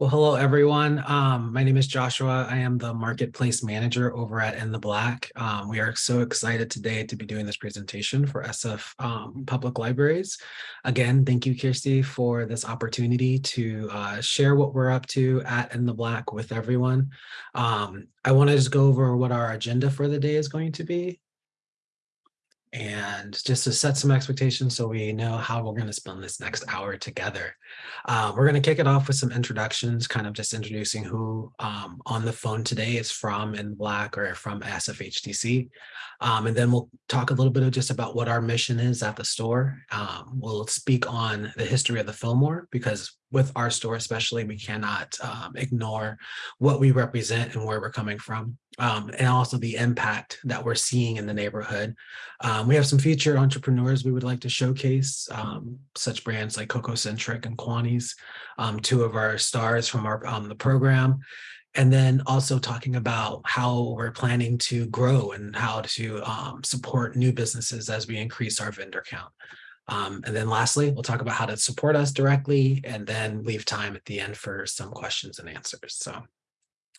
Well, hello, everyone. Um, my name is Joshua. I am the marketplace manager over at In the Black. Um, we are so excited today to be doing this presentation for SF um, Public Libraries. Again, thank you, Kirsty, for this opportunity to uh, share what we're up to at In the Black with everyone. Um, I want to just go over what our agenda for the day is going to be and just to set some expectations so we know how we're going to spend this next hour together. Uh, we're going to kick it off with some introductions, kind of just introducing who um, on the phone today is from in black or from SFHDC. Um, and then we'll talk a little bit of just about what our mission is at the store. Um, we'll speak on the history of the Fillmore because with our store especially, we cannot um, ignore what we represent and where we're coming from, um, and also the impact that we're seeing in the neighborhood. Um, we have some featured entrepreneurs we would like to showcase, um, such brands like Coco Centric and Kwani's, um, two of our stars from our um, the program. And then also talking about how we're planning to grow and how to support new businesses as we increase our vendor count. Um, and then lastly, we'll talk about how to support us directly and then leave time at the end for some questions and answers. So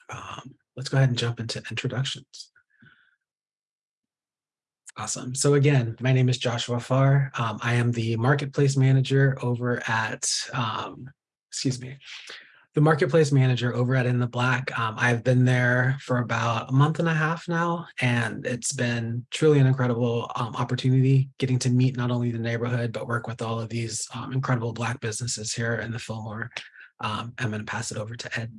um, let's go ahead and jump into introductions. Awesome. So again, my name is Joshua Farr. Um, I am the marketplace manager over at, um, excuse me, the marketplace manager over at In the Black. Um, I've been there for about a month and a half now, and it's been truly an incredible um, opportunity getting to meet not only the neighborhood, but work with all of these um, incredible Black businesses here in the Fillmore. Um, I'm going to pass it over to Ed.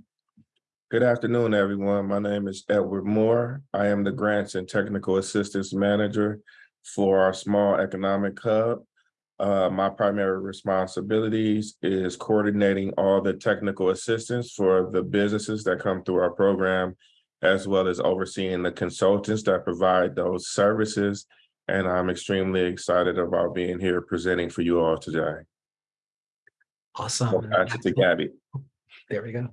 Good afternoon, everyone. My name is Edward Moore. I am the Grants and Technical Assistance Manager for our Small Economic Hub. Uh, my primary responsibilities is coordinating all the technical assistance for the businesses that come through our program, as well as overseeing the consultants that provide those services. And I'm extremely excited about being here presenting for you all today. Awesome. I'll pass it to Gabby. There we go.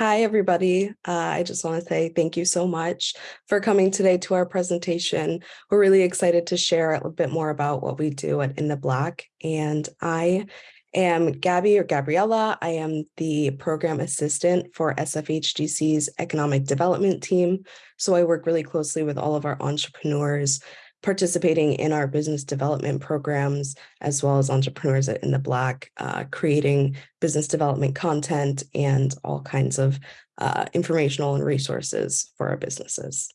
Hi, everybody. Uh, I just want to say thank you so much for coming today to our presentation. We're really excited to share a little bit more about what we do at In the Black. And I am Gabby or Gabriella. I am the program assistant for SFHDC's economic development team. So I work really closely with all of our entrepreneurs participating in our business development programs, as well as entrepreneurs in the Black, uh, creating business development content and all kinds of uh, informational and resources for our businesses.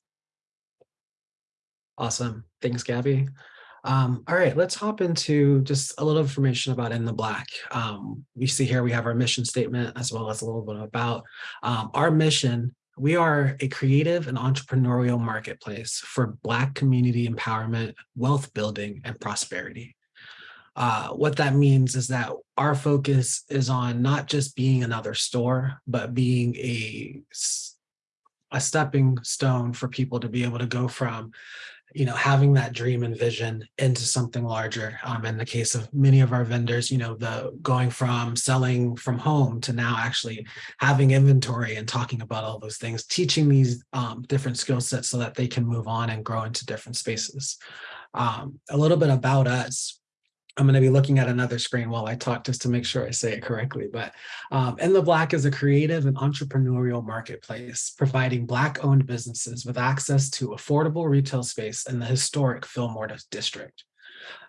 Awesome. Thanks, Gabby. Um, all right, let's hop into just a little information about In the Black. Um, we see here we have our mission statement as well as a little bit about um, our mission we are a creative and entrepreneurial marketplace for Black community empowerment, wealth building, and prosperity. Uh, what that means is that our focus is on not just being another store, but being a, a stepping stone for people to be able to go from you know, having that dream and vision into something larger. Um, in the case of many of our vendors, you know, the going from selling from home to now actually having inventory and talking about all those things, teaching these um, different skill sets so that they can move on and grow into different spaces. Um, a little bit about us. I'm going to be looking at another screen while I talk just to make sure I say it correctly. But um, In the Black is a creative and entrepreneurial marketplace providing Black owned businesses with access to affordable retail space in the historic Fillmore district.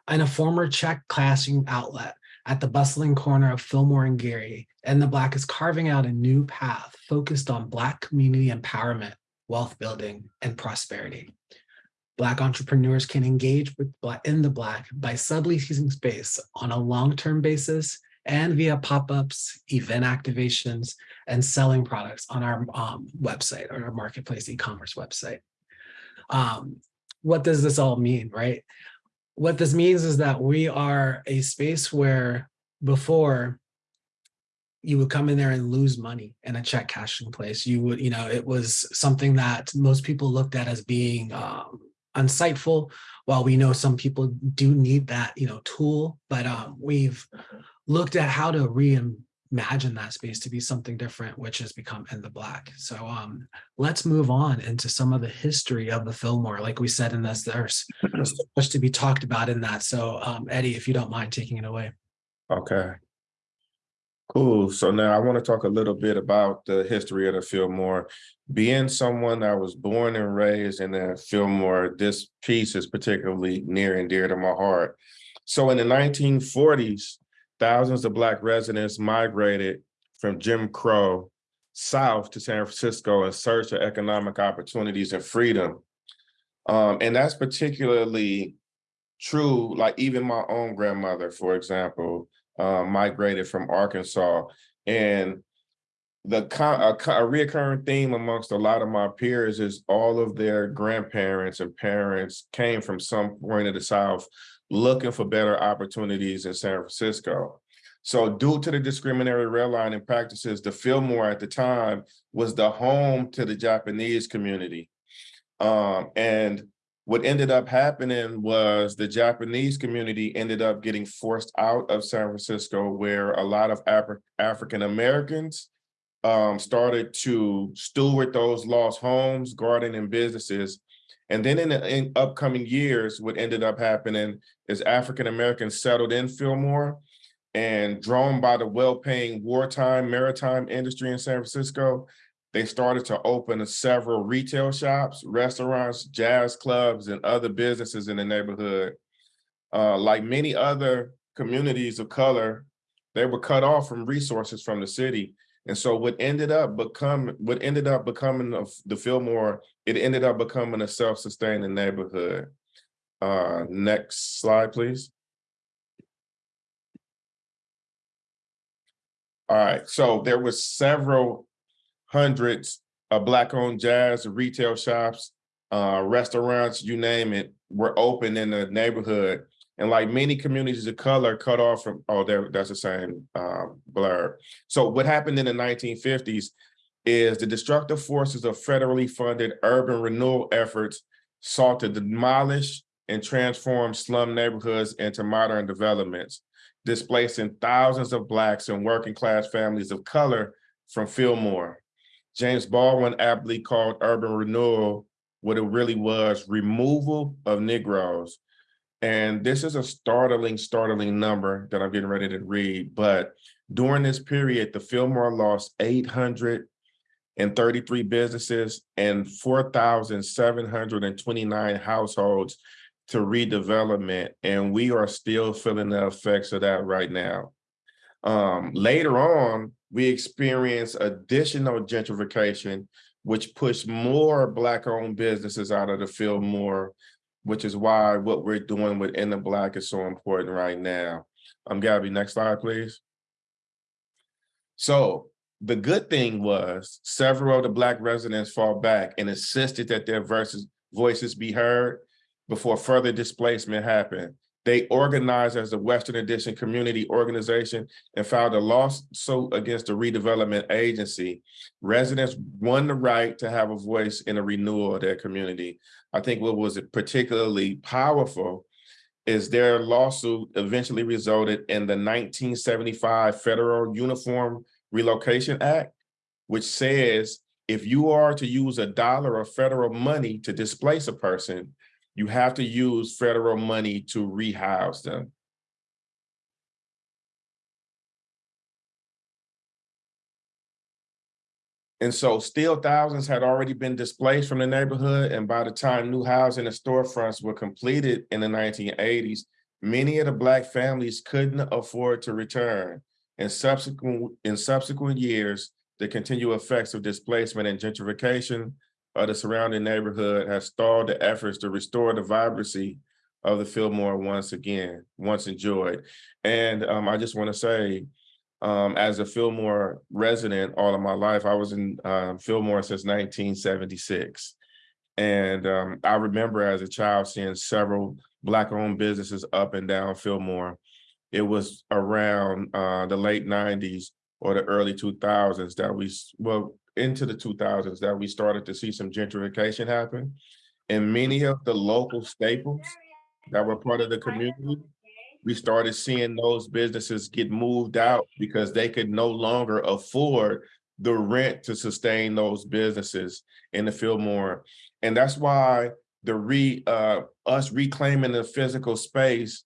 In a former Czech classroom outlet at the bustling corner of Fillmore and Geary, In the Black is carving out a new path focused on Black community empowerment, wealth building, and prosperity. Black entrepreneurs can engage with in the Black by subleasing space on a long-term basis and via pop-ups, event activations, and selling products on our um, website or our marketplace e-commerce website. Um, what does this all mean, right? What this means is that we are a space where before you would come in there and lose money in a check cashing place. You would, you know, it was something that most people looked at as being um, insightful. While we know some people do need that, you know, tool, but um, we've looked at how to reimagine that space to be something different, which has become in the black. So um, let's move on into some of the history of the Fillmore. Like we said in this, there's so much to be talked about in that. So um, Eddie, if you don't mind taking it away. Okay. Cool. So now I want to talk a little bit about the history of the Fillmore. Being someone that was born and raised in the Fillmore, this piece is particularly near and dear to my heart. So in the nineteen forties, thousands of Black residents migrated from Jim Crow south to San Francisco in search of economic opportunities and freedom. Um, and that's particularly true, like even my own grandmother, for example, uh, migrated from Arkansas. And the a, a reoccurring theme amongst a lot of my peers is all of their grandparents and parents came from some point of the South looking for better opportunities in San Francisco. So due to the discriminatory redlining practices, the Fillmore at the time was the home to the Japanese community. Um, and what ended up happening was the Japanese community ended up getting forced out of San Francisco, where a lot of Afri- African Americans um, started to steward those lost homes, garden, and businesses. And then in the in upcoming years, what ended up happening is African Americans settled in Fillmore and drawn by the well-paying wartime maritime industry in San Francisco, they started to open several retail shops, restaurants, jazz clubs, and other businesses in the neighborhood. Uh, like many other communities of color, they were cut off from resources from the city. And so what ended up become what ended up becoming of the Fillmore, it ended up becoming a self-sustaining neighborhood. Uh, next slide, please. All right, so there was several hundreds of black-owned jazz retail shops, uh, restaurants, you name it, were open in the neighborhood. And like many communities of color cut off from, oh, there, that's the same um, blur. So what happened in the 1950s is the destructive forces of federally funded urban renewal efforts sought to demolish and transform slum neighborhoods into modern developments, displacing thousands of Blacks and working class families of color from Fillmore. James Baldwin aptly called urban renewal what it really was removal of Negroes. And this is a startling, startling number that I'm getting ready to read. But during this period, the Fillmore lost 833 businesses and 4,729 households to redevelopment. And we are still feeling the effects of that right now. Um, later on, we experienced additional gentrification, which pushed more Black-owned businesses out of the Fillmore, which is why what we're doing within the Black is so important right now. Um, Gabby, next slide, please. So the good thing was several of the Black residents fought back and insisted that their voices be heard before further displacement happened. They organized as the Western Addition Community Organization and filed a lawsuit against the redevelopment agency. Residents won the right to have a voice in a renewal of their community. I think what was particularly powerful is their lawsuit eventually resulted in the 1975 Federal Uniform Relocation Act, which says if you are to use a dollar of federal money to displace a person, you have to use federal money to rehouse them. And so still thousands had already been displaced from the neighborhood. And by the time new housing and storefronts were completed in the 1980s, many of the Black families couldn't afford to return. In subsequent, in subsequent years, the continued effects of displacement and gentrification of the surrounding neighborhood has stalled the efforts to restore the vibrancy of the Fillmore once again, once enjoyed. And um, I just want to say, um, as a Fillmore resident all of my life, I was in um, Fillmore since 1976. And um, I remember as a child seeing several Black-owned businesses up and down Fillmore. It was around uh, the late 90s or the early 2000s that we, well, into the 2000s that we started to see some gentrification happen. And many of the local staples that were part of the community, we started seeing those businesses get moved out because they could no longer afford the rent to sustain those businesses in the Fillmore. And that's why the re uh, us reclaiming the physical space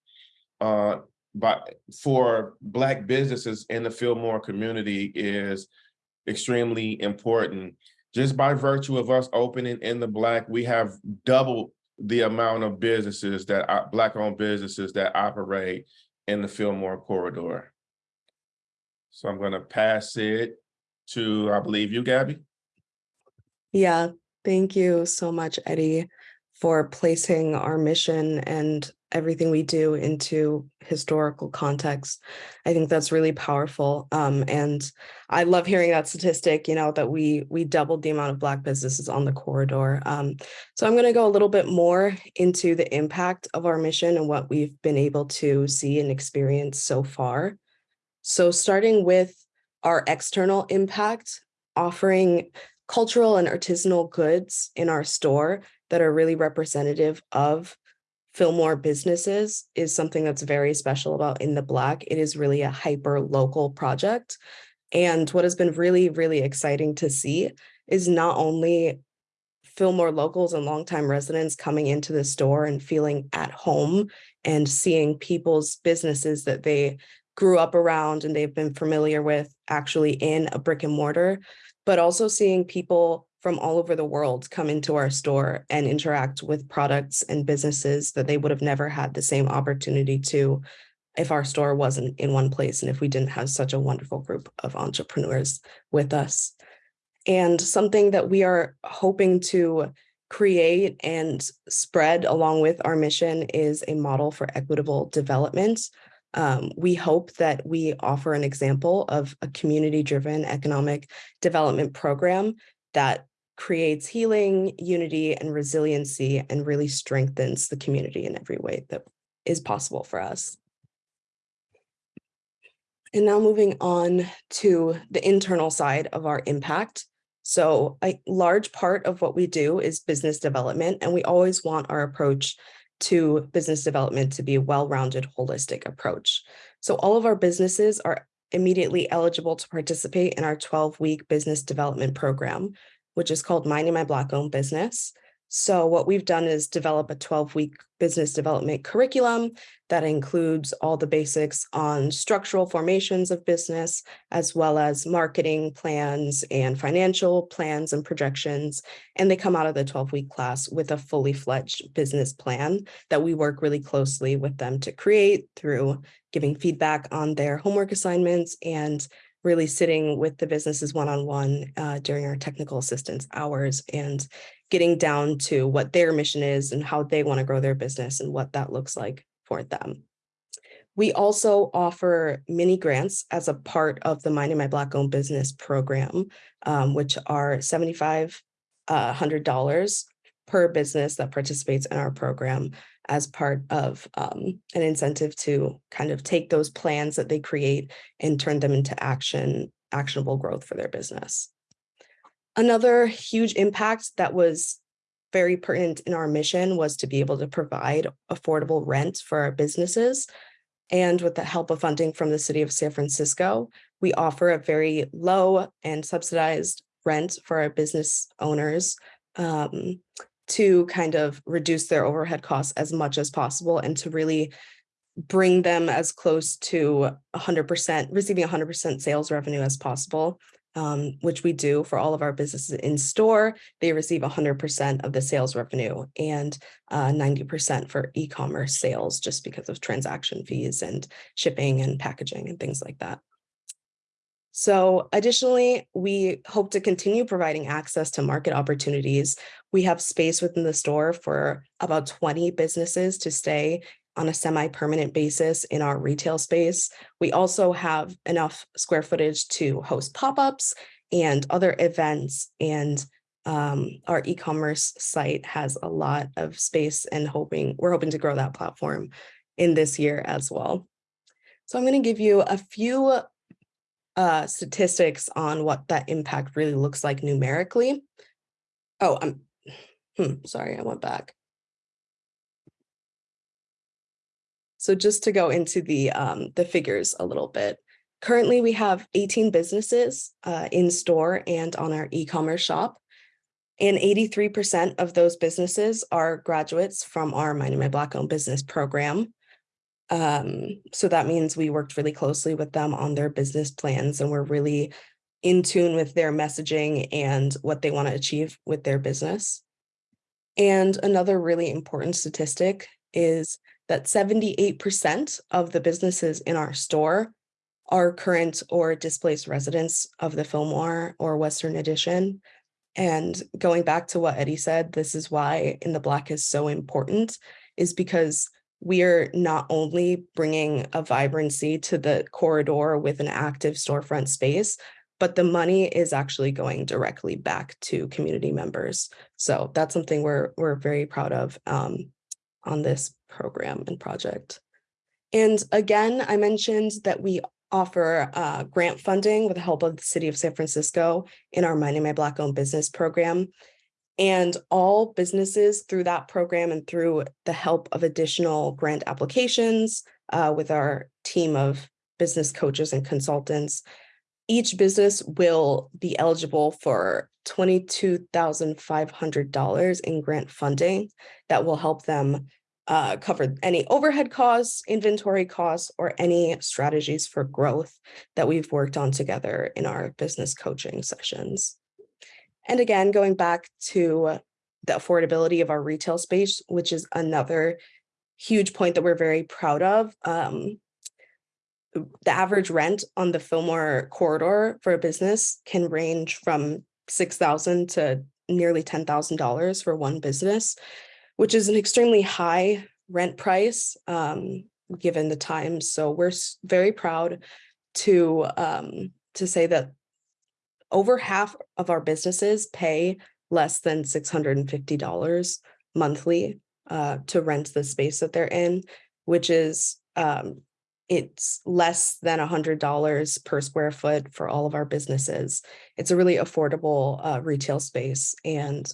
uh, but for Black businesses in the Fillmore community is extremely important. Just by virtue of us opening in the Black, we have doubled the amount of businesses that are Black-owned businesses that operate in the Fillmore corridor. So I'm gonna pass it to, I believe you, Gabby. Yeah, thank you so much, Eddie, for placing our mission and everything we do into historical context. I think that's really powerful. Um, and I love hearing that statistic, you know, that we we doubled the amount of Black businesses on the corridor. Um, so I'm going to go a little bit more into the impact of our mission and what we've been able to see and experience so far. So starting with our external impact, offering cultural and artisanal goods in our store that are really representative of Fillmore businesses is something that's very special about In the Black. It is really a hyper local project. And what has been really, really exciting to see is not only Fillmore locals and longtime residents coming into the store and feeling at home and seeing people's businesses that they grew up around and they've been familiar with actually in a brick and mortar, but also seeing people from all over the world come into our store and interact with products and businesses that they would have never had the same opportunity to if our store wasn't in one place and if we didn't have such a wonderful group of entrepreneurs with us. And something that we are hoping to create and spread along with our mission is a model for equitable development. Um, we hope that we offer an example of a community-driven economic development program that creates healing, unity, and resiliency, and really strengthens the community in every way that is possible for us. And now moving on to the internal side of our impact. So a large part of what we do is business development, and we always want our approach to business development to be a well-rounded, holistic approach. So all of our businesses are immediately eligible to participate in our 12-week business development program, which is called Minding My Black Owned Business. So what we've done is develop a 12-week business development curriculum that includes all the basics on structural formations of business, as well as marketing plans and financial plans and projections. And they come out of the 12-week class with a fully fledged business plan that we work really closely with them to create through giving feedback on their homework assignments and really sitting with the businesses one-on-one -on -one, uh, during our technical assistance hours and getting down to what their mission is and how they want to grow their business and what that looks like for them. We also offer mini grants as a part of the Minding My Black owned business program, um, which are $7,500 uh, per business that participates in our program as part of um, an incentive to kind of take those plans that they create and turn them into action, actionable growth for their business. Another huge impact that was very pertinent in our mission was to be able to provide affordable rent for our businesses. And with the help of funding from the city of San Francisco, we offer a very low and subsidized rent for our business owners um, to kind of reduce their overhead costs as much as possible and to really bring them as close to 100%, receiving 100% sales revenue as possible, um, which we do for all of our businesses in store. They receive 100% of the sales revenue and 90% uh, for e-commerce sales just because of transaction fees and shipping and packaging and things like that. So additionally, we hope to continue providing access to market opportunities. We have space within the store for about 20 businesses to stay on a semi-permanent basis in our retail space. We also have enough square footage to host pop-ups and other events and um, our e-commerce site has a lot of space and hoping we're hoping to grow that platform in this year as well. So I'm going to give you a few uh, statistics on what that impact really looks like numerically. Oh, I'm hmm, sorry, I went back. So just to go into the um, the figures a little bit. Currently, we have 18 businesses uh, in store and on our e-commerce shop. And 83% of those businesses are graduates from our Minding My Black owned business program. Um, so that means we worked really closely with them on their business plans and we're really in tune with their messaging and what they want to achieve with their business. And another really important statistic is that 78% of the businesses in our store are current or displaced residents of the Fillmore or Western Addition. And going back to what Eddie said, this is why In the Black is so important, is because we are not only bringing a vibrancy to the corridor with an active storefront space, but the money is actually going directly back to community members. So that's something we're we're very proud of um, on this program and project. And again, I mentioned that we offer uh, grant funding with the help of the City of San Francisco in our Minding My Black Owned Business program. And all businesses through that program and through the help of additional grant applications uh, with our team of business coaches and consultants, each business will be eligible for $22,500 in grant funding that will help them uh, cover any overhead costs, inventory costs, or any strategies for growth that we've worked on together in our business coaching sessions. And again, going back to the affordability of our retail space, which is another huge point that we're very proud of. Um, the average rent on the Fillmore corridor for a business can range from 6,000 to nearly $10,000 for one business, which is an extremely high rent price um, given the times. So we're very proud to um, to say that over half of our businesses pay less than $650 monthly uh, to rent the space that they're in, which is um, it's less than $100 per square foot for all of our businesses. It's a really affordable uh, retail space. And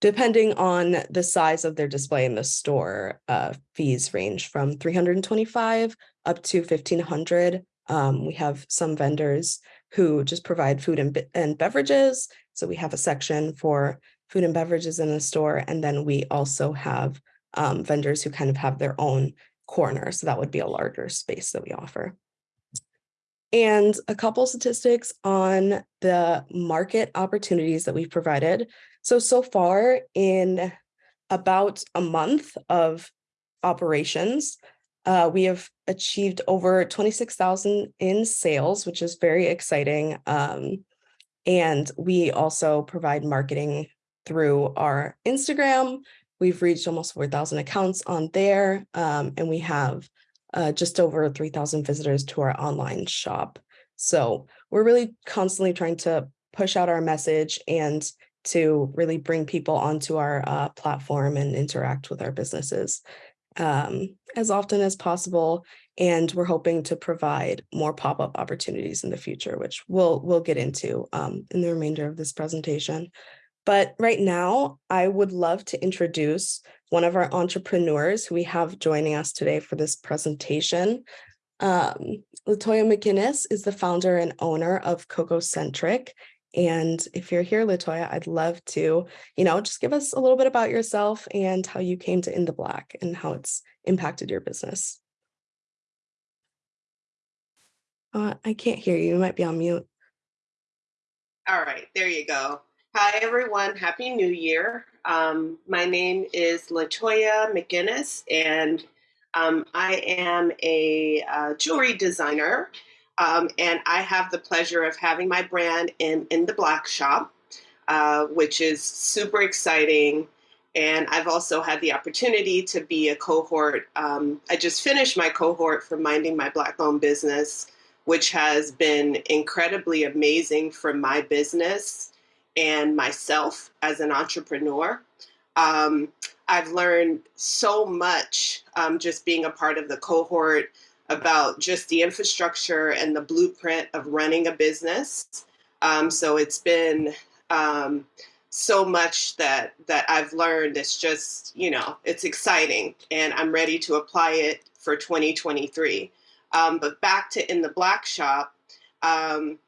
depending on the size of their display in the store, uh, fees range from 325 up to 1500. Um, we have some vendors who just provide food and, and beverages. So we have a section for food and beverages in the store. And then we also have um, vendors who kind of have their own corner. So that would be a larger space that we offer. And a couple statistics on the market opportunities that we've provided. So, so far in about a month of operations, uh, we have achieved over 26,000 in sales, which is very exciting. Um, and we also provide marketing through our Instagram, We've reached almost 4,000 accounts on there, um, and we have uh, just over 3,000 visitors to our online shop. So we're really constantly trying to push out our message and to really bring people onto our uh, platform and interact with our businesses um, as often as possible. And we're hoping to provide more pop-up opportunities in the future, which we'll we'll get into um, in the remainder of this presentation. But right now, I would love to introduce one of our entrepreneurs who we have joining us today for this presentation. Um, Latoya McGinnis is the founder and owner of Coco Centric. And if you're here, Latoya, I'd love to, you know, just give us a little bit about yourself and how you came to In the Black and how it's impacted your business. Uh, I can't hear you. You might be on mute. All right, there you go. Hi, everyone. Happy New Year. Um, my name is Latoya McGinnis, and um, I am a uh, jewelry designer. Um, and I have the pleasure of having my brand in, in the Black Shop, uh, which is super exciting. And I've also had the opportunity to be a cohort. Um, I just finished my cohort for Minding My Black Owned Business, which has been incredibly amazing for my business and myself as an entrepreneur. Um, I've learned so much um, just being a part of the cohort about just the infrastructure and the blueprint of running a business. Um, so it's been um, so much that that I've learned. It's just you know it's exciting, and I'm ready to apply it for 2023. Um, but back to in the black shop. Um,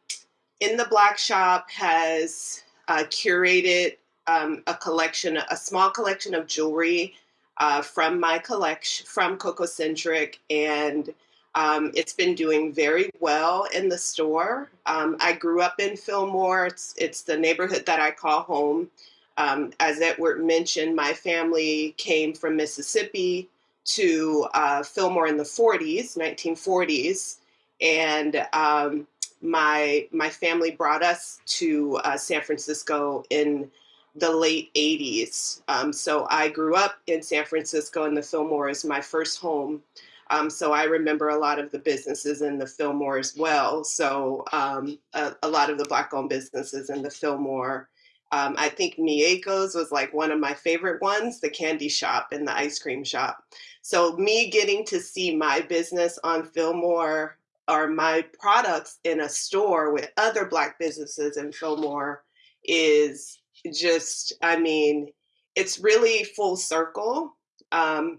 in the black shop has uh, curated um, a collection, a small collection of jewelry uh, from my collection, from Cococentric, and um, it's been doing very well in the store. Um, I grew up in Fillmore. It's, it's the neighborhood that I call home. Um, as Edward mentioned, my family came from Mississippi to uh, Fillmore in the 40s, 1940s, and um, my my family brought us to uh, San Francisco in the late 80s. Um, so I grew up in San Francisco, and the Fillmore is my first home. Um, so I remember a lot of the businesses in the Fillmore as well. So um, a, a, lot of the Black-owned businesses in the Fillmore. Um, I think Mieko's was like one of my favorite ones, the candy shop and the ice cream shop. So me getting to see my business on Fillmore or my products in a store with other Black businesses in Fillmore is just, I mean, it's really full circle. Um,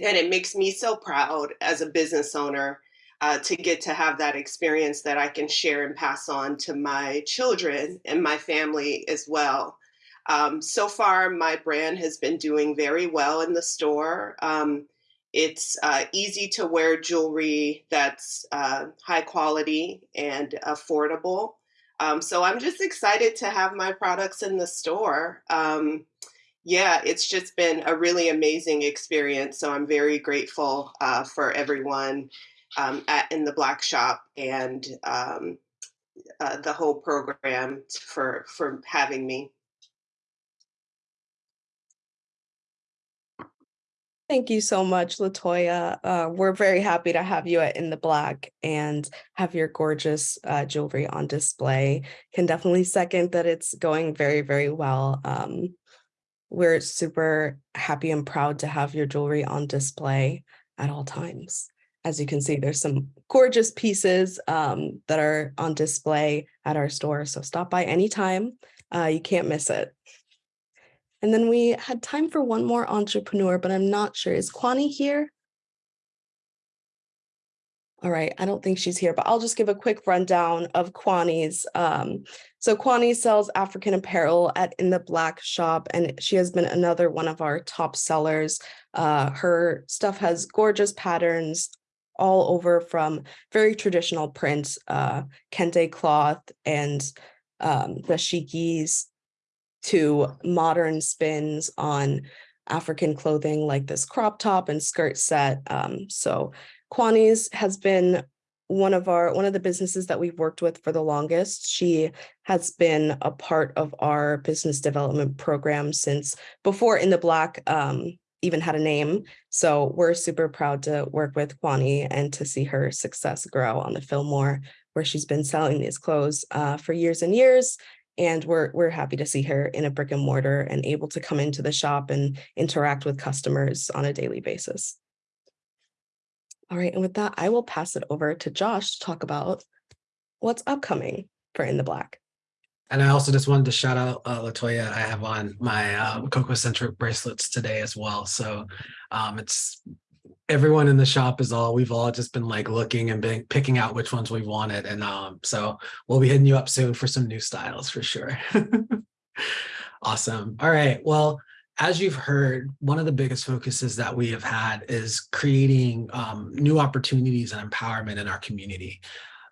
and it makes me so proud as a business owner uh, to get to have that experience that I can share and pass on to my children and my family as well. Um, so far, my brand has been doing very well in the store. Um, it's uh, easy to wear jewelry that's uh, high quality and affordable. Um, so I'm just excited to have my products in the store. Um, yeah, it's just been a really amazing experience. So I'm very grateful uh, for everyone um, at in the Black Shop and um, uh, the whole program for for having me. Thank you so much, Latoya. Uh, we're very happy to have you at In the Black and have your gorgeous uh, jewelry on display. Can definitely second that it's going very, very well. Um, we're super happy and proud to have your jewelry on display at all times. As you can see, there's some gorgeous pieces um, that are on display at our store. So stop by anytime. Uh, you can't miss it. And then we had time for one more entrepreneur, but I'm not sure. Is Kwani here? All right, I don't think she's here, but I'll just give a quick rundown of Kwani's. Um, so Kwani sells African apparel at In the Black shop, and she has been another one of our top sellers. Uh, her stuff has gorgeous patterns all over from very traditional prints, uh, kente cloth and um, dashikis to modern spins on African clothing like this crop top and skirt set. Um, so Kwani's has been one of our one of the businesses that we've worked with for the longest. She has been a part of our business development program since before In the Black um, even had a name. So we're super proud to work with Kwani and to see her success grow on the Fillmore, where she's been selling these clothes uh, for years and years. And we're, we're happy to see her in a brick and mortar and able to come into the shop and interact with customers on a daily basis. All right, and with that, I will pass it over to Josh to talk about what's upcoming for In the Black. And I also just wanted to shout out uh, Latoya. I have on my um, Cococentric bracelets today as well. So um, it's everyone in the shop is all we've all just been like looking and been picking out which ones we wanted. And um, so we'll be hitting you up soon for some new styles for sure. awesome. All right. Well, as you've heard, one of the biggest focuses that we have had is creating um, new opportunities and empowerment in our community.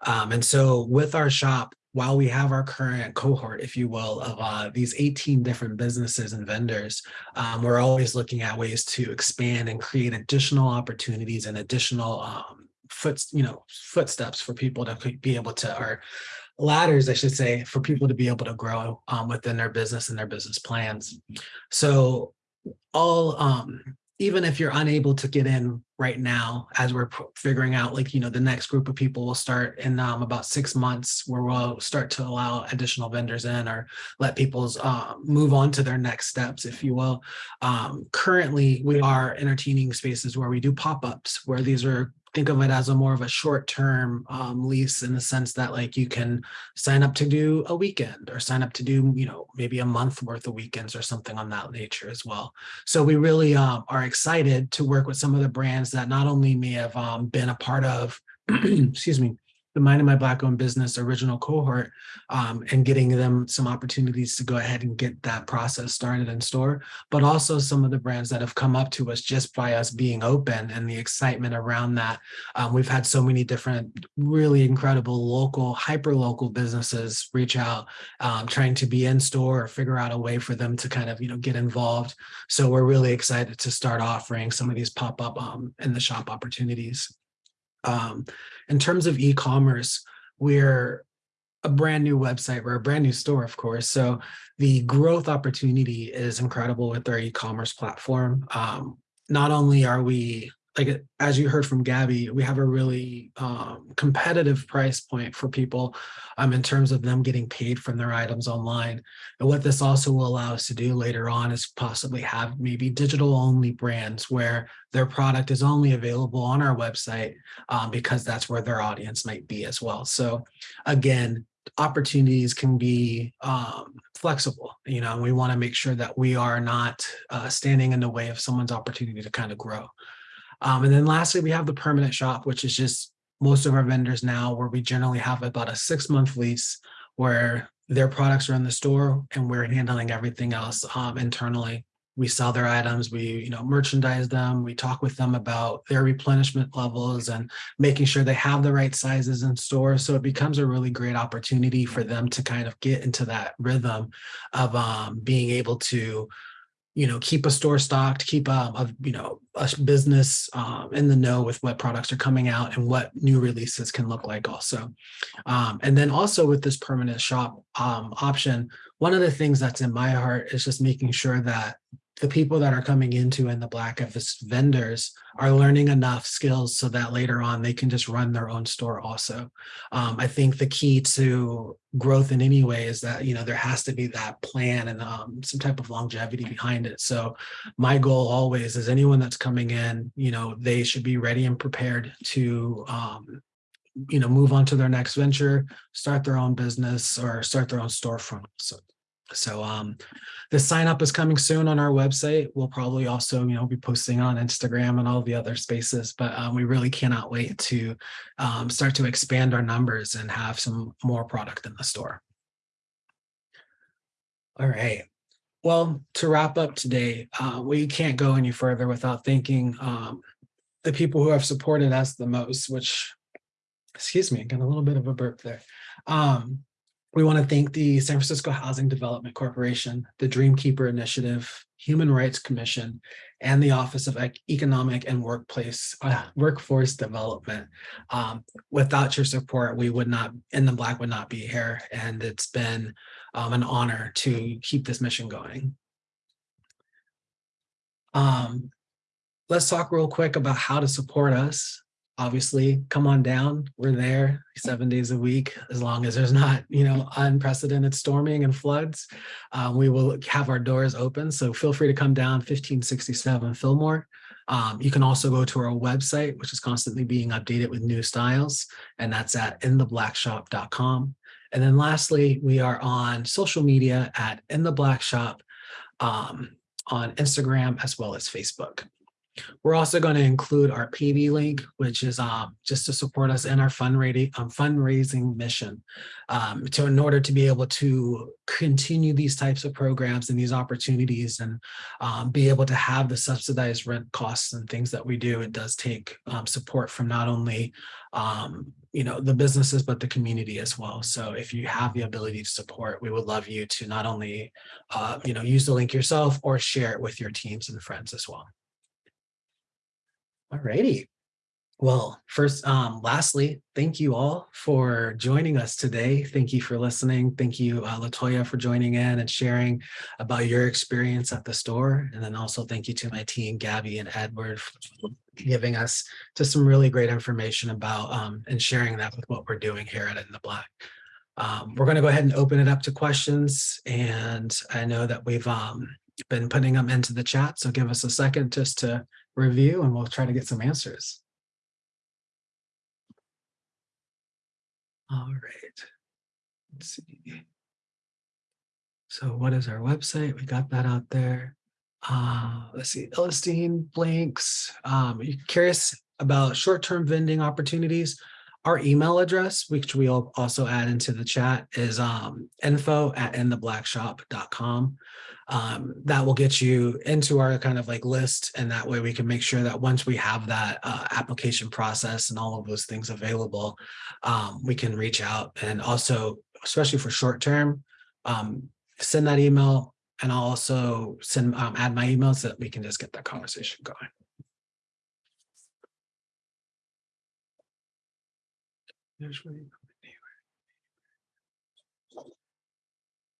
Um, and so with our shop, while we have our current cohort, if you will, of uh, these 18 different businesses and vendors, um, we're always looking at ways to expand and create additional opportunities and additional um, foot, you know, footsteps for people to be able to, or ladders, I should say, for people to be able to grow um, within their business and their business plans. So all, um, even if you're unable to get in right now, as we're figuring out, like, you know, the next group of people will start in um, about six months where we'll start to allow additional vendors in or let people's uh, move on to their next steps, if you will. Um, currently, we are entertaining spaces where we do pop-ups, where these are think of it as a more of a short-term um, lease in the sense that like you can sign up to do a weekend or sign up to do, you know, maybe a month worth of weekends or something on that nature as well. So we really um, are excited to work with some of the brands that not only may have um, been a part of, excuse me, the Minding My Black owned business original cohort um, and getting them some opportunities to go ahead and get that process started in store, but also some of the brands that have come up to us just by us being open and the excitement around that. Um, we've had so many different really incredible local, hyper local businesses reach out, um, trying to be in store or figure out a way for them to kind of, you know, get involved. So we're really excited to start offering some of these pop-up um, in the shop opportunities. Um, in terms of e-commerce, we're a brand new website. We're a brand new store, of course. So the growth opportunity is incredible with our e-commerce platform. Um, not only are we like as you heard from Gabby, we have a really um, competitive price point for people um, in terms of them getting paid from their items online. And what this also will allow us to do later on is possibly have maybe digital only brands where their product is only available on our website um, because that's where their audience might be as well. So again, opportunities can be um, flexible, you know, and we want to make sure that we are not uh, standing in the way of someone's opportunity to kind of grow. Um, and then lastly, we have the permanent shop, which is just most of our vendors now where we generally have about a six month lease where their products are in the store and we're handling everything else um, internally. We sell their items, we you know merchandise them, we talk with them about their replenishment levels and making sure they have the right sizes in store. So it becomes a really great opportunity for them to kind of get into that rhythm of um, being able to you know, keep a store stocked, keep um, a, you know, a business um, in the know with what products are coming out and what new releases can look like also. Um, and then also with this permanent shop um, option, one of the things that's in my heart is just making sure that the people that are coming into in the black vendors are learning enough skills so that later on they can just run their own store also. Um, I think the key to growth in any way is that, you know, there has to be that plan and um, some type of longevity behind it. So my goal always is anyone that's coming in, you know, they should be ready and prepared to um, you know, move on to their next venture, start their own business or start their own storefront. So so um, the sign up is coming soon on our website. We'll probably also, you know, be posting on Instagram and all the other spaces, but um, we really cannot wait to um, start to expand our numbers and have some more product in the store. All right. Well, to wrap up today, uh, we can't go any further without thanking um, the people who have supported us the most, which, excuse me, got a little bit of a burp there. Um, we want to thank the San Francisco Housing Development Corporation, the Dreamkeeper Initiative, Human Rights Commission, and the Office of Economic and Workplace uh, Workforce Development. Um, without your support, we would not, In the Black would not be here, and it's been um, an honor to keep this mission going. Um, let's talk real quick about how to support us obviously come on down we're there seven days a week as long as there's not you know unprecedented storming and floods um, we will have our doors open. So feel free to come down 1567 fillmore. Um, you can also go to our website which is constantly being updated with new styles and that's at intheblackshop.com and then lastly we are on social media at in the black shop um, on instagram as well as facebook we're also going to include our PV link, which is um, just to support us in our fundraising, um, fundraising mission um, to in order to be able to continue these types of programs and these opportunities and um, be able to have the subsidized rent costs and things that we do. It does take um, support from not only um, you know, the businesses, but the community as well. So if you have the ability to support, we would love you to not only, uh, you know, use the link yourself or share it with your teams and friends as well. All righty. Well, first, um, lastly, thank you all for joining us today. Thank you for listening. Thank you, uh, Latoya, for joining in and sharing about your experience at the store. And then also thank you to my team, Gabby and Edward, for giving us just some really great information about um, and sharing that with what we're doing here at In the Black. Um, we're going to go ahead and open it up to questions. And I know that we've um, been putting them into the chat. So give us a second just to review and we'll try to get some answers. All right. Let's see. So what is our website? We got that out there. Uh, let's see, Illustine, Blinks. Um, are you curious about short-term vending opportunities? Our email address, which we'll also add into the chat is um info at intheblackshop.com. Um, that will get you into our kind of like list and that way we can make sure that once we have that uh application process and all of those things available, um, we can reach out and also, especially for short term, um, send that email and I'll also send um add my email so that we can just get that conversation going. Here's where you-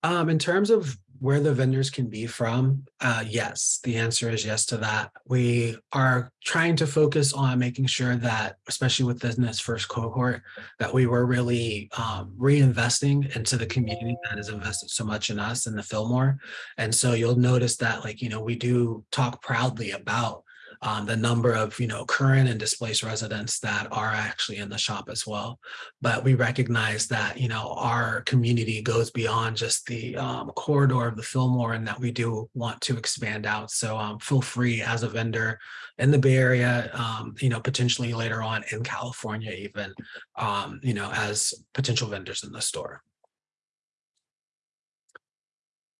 Um, in terms of where the vendors can be from, uh, yes, the answer is yes to that. We are trying to focus on making sure that, especially with this first cohort, that we were really um reinvesting into the community that has invested so much in us and the Fillmore. And so you'll notice that like, you know, we do talk proudly about um, the number of, you know, current and displaced residents that are actually in the shop as well. But we recognize that, you know, our community goes beyond just the um, corridor of the Fillmore and that we do want to expand out. So um, feel free as a vendor in the Bay Area, um, you know, potentially later on in California even, um, you know, as potential vendors in the store.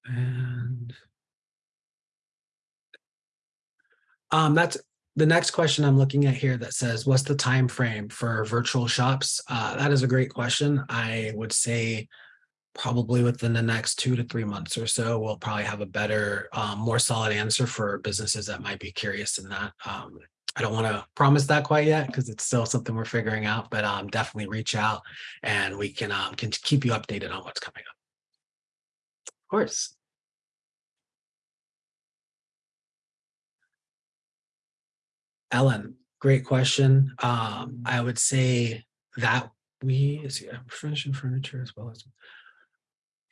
And Um, that's the next question I'm looking at here that says, what's the time frame for virtual shops? Uh, that is a great question. I would say probably within the next two to three months or so, we'll probably have a better, um, more solid answer for businesses that might be curious in that. Um, I don't want to promise that quite yet because it's still something we're figuring out, but um, definitely reach out and we can um, can keep you updated on what's coming up. Of course. Ellen, great question. Um, I would say that we, is yeah, furnishing furniture as well as.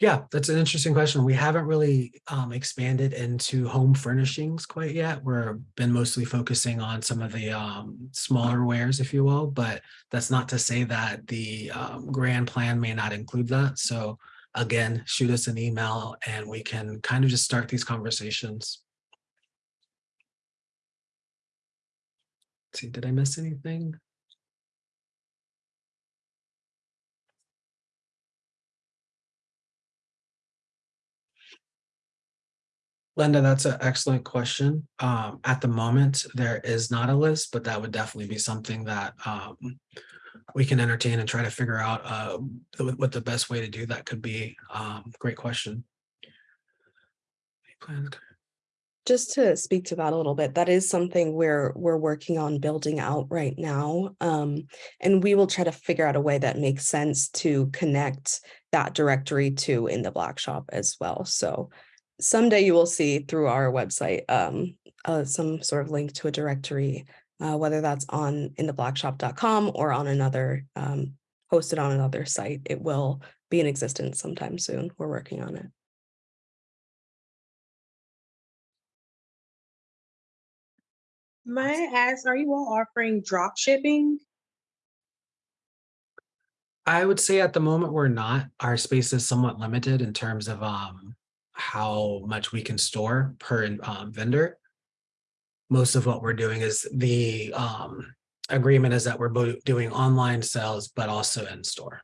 Yeah, that's an interesting question. We haven't really um expanded into home furnishings quite yet. We're been mostly focusing on some of the um smaller wares, if you will, but that's not to say that the um grand plan may not include that. So again, shoot us an email and we can kind of just start these conversations. See, did I miss anything? Linda, that's an excellent question. Um, at the moment, there is not a list, but that would definitely be something that um, we can entertain and try to figure out uh, what the best way to do that could be. Um, great question. Plans- Just to speak to that a little bit, that is something we're we're working on building out right now. Um, and we will try to figure out a way that makes sense to connect that directory to in the black shop as well. So someday you will see through our website um uh, some sort of link to a directory, uh, whether that's on in the blackshop.com or on another um hosted on another site. It will be in existence sometime soon. We're working on it. May I ask, are you all offering drop shipping? I would say at the moment, we're not. Our space is somewhat limited in terms of um how much we can store per um vendor. Most of what we're doing is the um agreement is that we're both doing online sales, but also in store.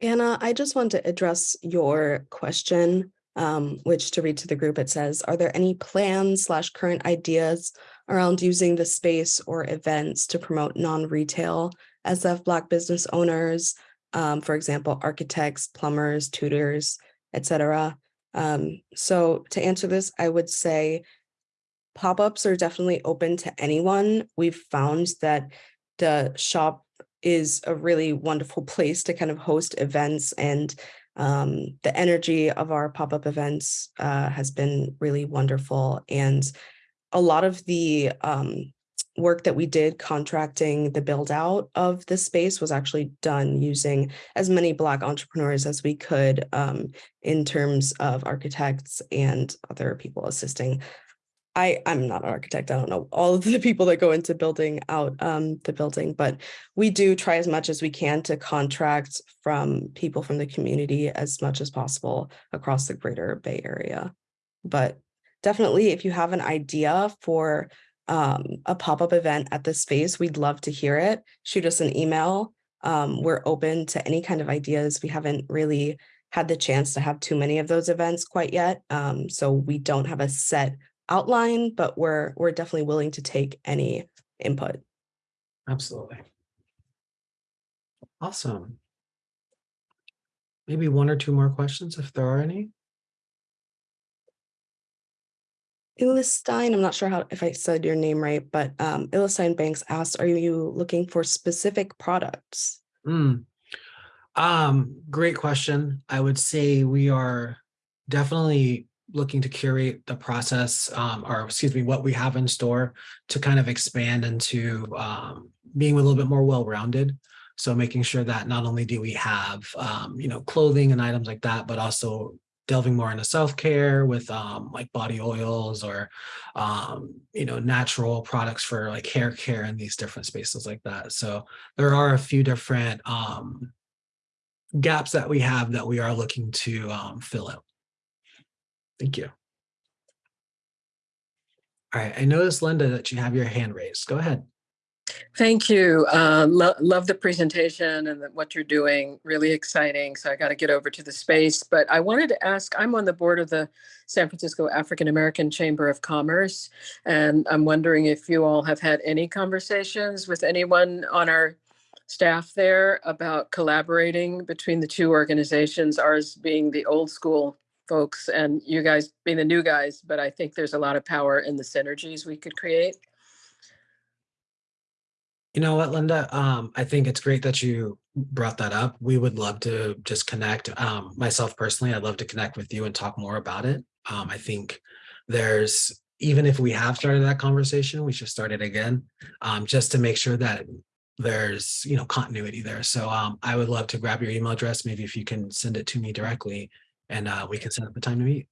Anna, I just want to address your question, um, which to read to the group, it says, are there any plans slash current ideas around using the space or events to promote non-retail SF Black business owners, um, for example, architects, plumbers, tutors, etc. Um, so to answer this, I would say pop-ups are definitely open to anyone. We've found that the shop is a really wonderful place to kind of host events and um, the energy of our pop-up events uh, has been really wonderful. And a lot of the um, work that we did contracting the build out of the space was actually done using as many Black entrepreneurs as we could um, in terms of architects and other people assisting I, I'm not an architect. I don't know all of the people that go into building out um, the building, but we do try as much as we can to contract from people from the community as much as possible across the greater Bay Area. But definitely, if you have an idea for um, a pop-up event at the space, we'd love to hear it. Shoot us an email. Um, we're open to any kind of ideas. We haven't really had the chance to have too many of those events quite yet. Um, so we don't have a set outline, but we're we're definitely willing to take any input. Absolutely. Awesome. Maybe one or two more questions if there are any. Ilestein, I'm not sure how if I said your name right, but um, Banks asked, "Are you looking for specific products?" Mm. Um, great question. I would say we are definitely looking to curate the process, um, or excuse me, what we have in store to kind of expand into um, being a little bit more well-rounded. So making sure that not only do we have, um, you know, clothing and items like that, but also delving more into self-care with um, like body oils or, um, you know, natural products for like hair care and these different spaces like that. So there are a few different um, gaps that we have that we are looking to fill out. Thank you. All right, I noticed, Linda, that you have your hand raised. Go ahead. Thank you. Uh, lo- love the presentation and the- what you're doing. Really exciting. So I got to get over to the space. But I wanted to ask I'm on the board of the San Francisco African American Chamber of Commerce. And I'm wondering if you all have had any conversations with anyone on our staff there about collaborating between the two organizations, ours being the old school folks and you guys being the new guys. But I think there's a lot of power in the synergies we could create. You know what, Linda? Um, I think it's great that you brought that up. We would love to just connect. Um, myself personally, I'd love to connect with you and talk more about it. Um, I think there's, even if we have started that conversation, we should start it again, um, just to make sure that there's, you know, continuity there. So um, I would love to grab your email address, maybe if you can send it to me directly and uh, we can set up a time to meet.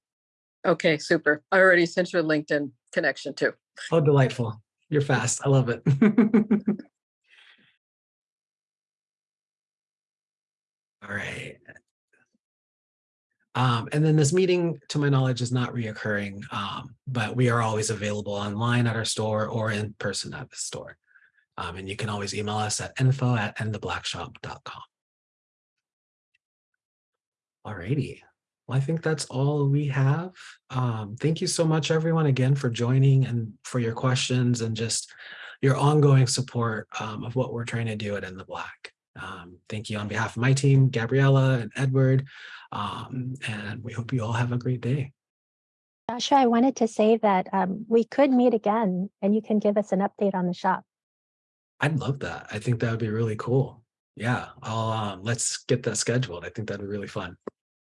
Okay, super. I already sent you a LinkedIn connection too. Oh, delightful. You're fast. I love it. All right. Um, and then this meeting, to my knowledge, is not reoccurring, um, but we are always available online at our store or in person at the store. Um, and you can always email us at info at intheblackshop.com. All righty. Well, I think that's all we have. Um, thank you so much, everyone, again, for joining and for your questions and just your ongoing support um, of what we're trying to do at In the Black. Um, thank you on behalf of my team, Gabriella and Edward, um, and we hope you all have a great day. Joshua, I wanted to say that um, we could meet again and you can give us an update on the shop. I'd love that. I think that would be really cool. Yeah, I'll um, let's get that scheduled. I think that'd be really fun.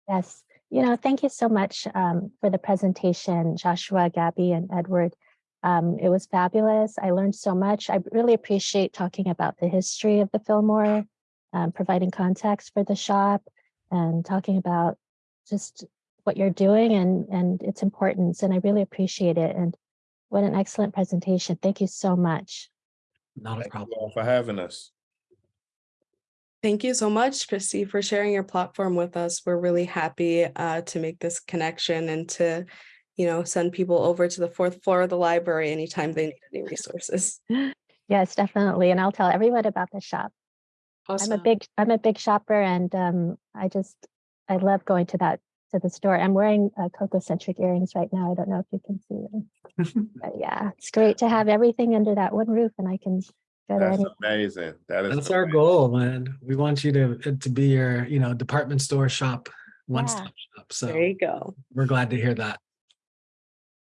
Yes. You know, thank you so much um, for the presentation, Joshua, Gabby, and Edward. Um, it was fabulous. I learned so much. I really appreciate talking about the history of the Fillmore, um, providing context for the shop, and talking about just what you're doing and, and its importance. And I really appreciate it. And what an excellent presentation. Thank you so much. Not a Thank you problem. all for having us. Thank you so much, Christy, for sharing your platform with us. We're really happy uh, to make this connection and to, you know, send people over to the fourth floor of the library anytime they need any resources. Yes, definitely. And I'll tell everyone about the shop. I'm a big, I'm a big shopper and um, I just, I love going to that, to the store. I'm wearing uh, Coco Centric earrings right now. I don't know if you can see them. But yeah, it's great to have everything under that one roof and I can That's any, amazing. That is. That's our goal, man. We want you to to be your, you know, department store shop, one stop shop. So There you go. we're glad to hear that.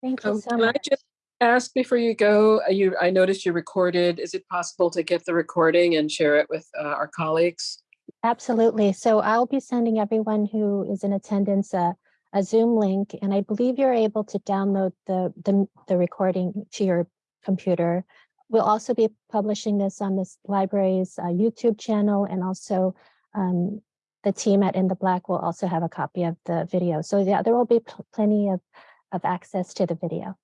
thank you Um, so Can I just ask before you go, uh, you, I noticed you recorded. Is it possible to get the recording and share it with uh, our colleagues? Absolutely. So I'll be sending everyone who is in attendance a, a Zoom link, and I believe you're able to download the, the, the recording to your computer. We'll also be publishing this on this library's uh, YouTube channel, and also um, the team at In the Black will also have a copy of the video. So yeah, there will be pl- plenty of, of access to the video,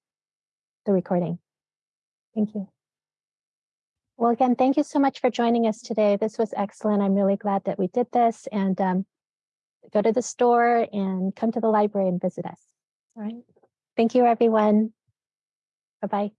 the recording. Thank you. Well, again, thank you so much for joining us today. This was excellent. I'm really glad that we did this and um, go to the store and come to the library and visit us. All right. Thank you, everyone. Bye-bye.